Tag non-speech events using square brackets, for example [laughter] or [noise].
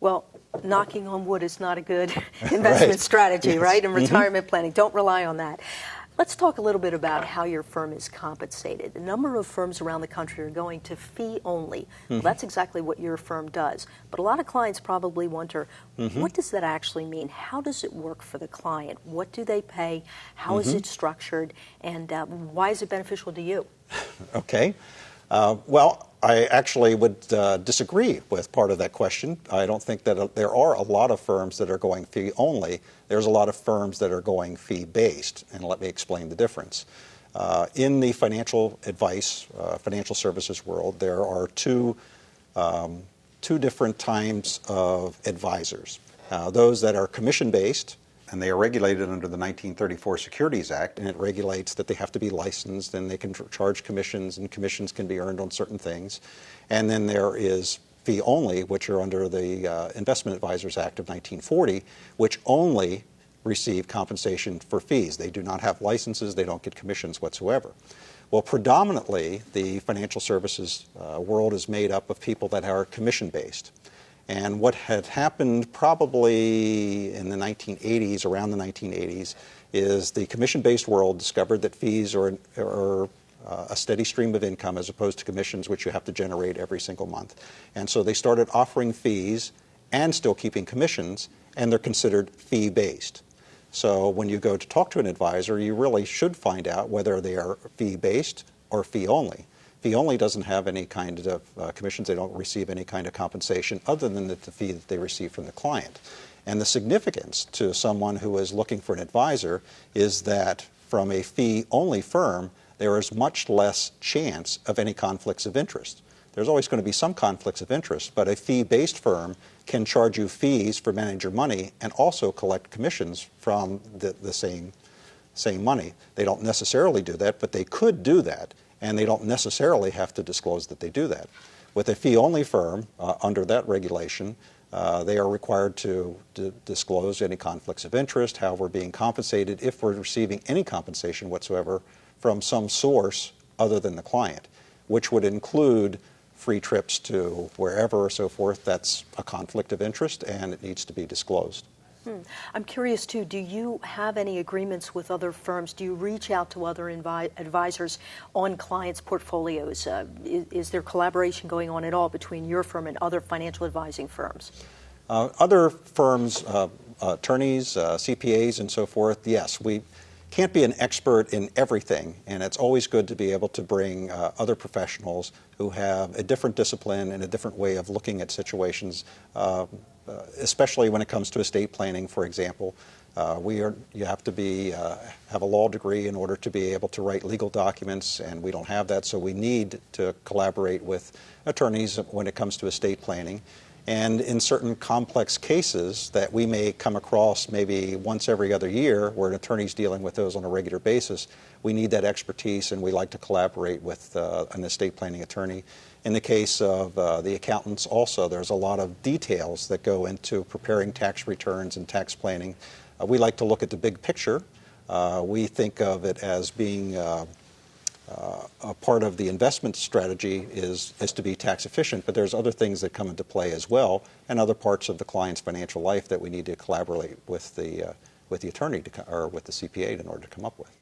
Well, knocking on wood is not a good [laughs] investment right. strategy, yes. right? In mm-hmm. retirement mm -hmm. planning, don't rely on that. Let's talk a little bit about how your firm is compensated. A number of firms around the country are going to fee only. Mm -hmm. well, that's exactly what your firm does. But a lot of clients probably wonder, mm -hmm. what does that actually mean? How does it work for the client? What do they pay? How is mm-hmm. it structured? And uh, why is it beneficial to you? [laughs] okay. Uh, well, I actually would uh, disagree with part of that question. I don't think that uh, there are a lot of firms that are going fee only. There's a lot of firms that are going fee based, and let me explain the difference. Uh, in the financial advice, uh, financial services world, there are two, um, two different types of advisors. Uh, those that are commission based, and they are regulated under the 1934 Securities Act, and it regulates that they have to be licensed and they can charge commissions, and commissions can be earned on certain things. And then there is fee only, which are under the uh, Investment Advisors Act of 1940, which only receive compensation for fees. They do not have licenses, they don't get commissions whatsoever. Well, predominantly, the financial services uh, world is made up of people that are commission-based. And what had happened probably in the 1980s, around the 1980s, is the commission-based world discovered that fees are, are uh, a steady stream of income as opposed to commissions which you have to generate every single month. And so they started offering fees and still keeping commissions, and they're considered fee-based. So when you go to talk to an advisor, you really should find out whether they are fee-based or fee-only. Fee only doesn't have any kind of uh, commissions. They don't receive any kind of compensation other than the, the fee that they receive from the client. And the significance to someone who is looking for an advisor is that from a fee-only firm, there is much less chance of any conflicts of interest. There's always going to be some conflicts of interest, but a fee-based firm can charge you fees for managing your money and also collect commissions from the, the same, same money. They don't necessarily do that, but they could do that and they don't necessarily have to disclose that they do that. With a fee-only firm, uh, under that regulation, uh, they are required to, to, disclose any conflicts of interest, how we're being compensated, if we're receiving any compensation whatsoever from some source other than the client, which would include free trips to wherever or so forth. That's a conflict of interest and it needs to be disclosed. Hmm. I'm curious too, do you have any agreements with other firms? Do you reach out to other advisors on clients' portfolios? Uh, is, is, there collaboration going on at all between your firm and other financial advising firms? Uh, other firms, uh, attorneys, uh, CPAs and so forth, yes. We can't be an expert in everything, and it's always good to be able to bring uh, other professionals who have a different discipline and a different way of looking at situations uh, especially when it comes to estate planning, for example. Uh, we are, you have to be, uh, have a law degree in order to be able to write legal documents, and we don't have that, so we need to collaborate with attorneys when it comes to estate planning. And in certain complex cases that we may come across maybe once every other year, where an attorney's dealing with those on a regular basis, we need that expertise and we like to collaborate with uh, an estate planning attorney. In the case of uh, the accountants also, there's a lot of details that go into preparing tax returns and tax planning. Uh, we like to look at the big picture. Uh, we think of it as being uh, uh, a part of the investment strategy is, is to be tax efficient, but there's other things that come into play as well and other parts of the client's financial life that we need to collaborate with the, with the attorney to, or with the CPA in order to come up with.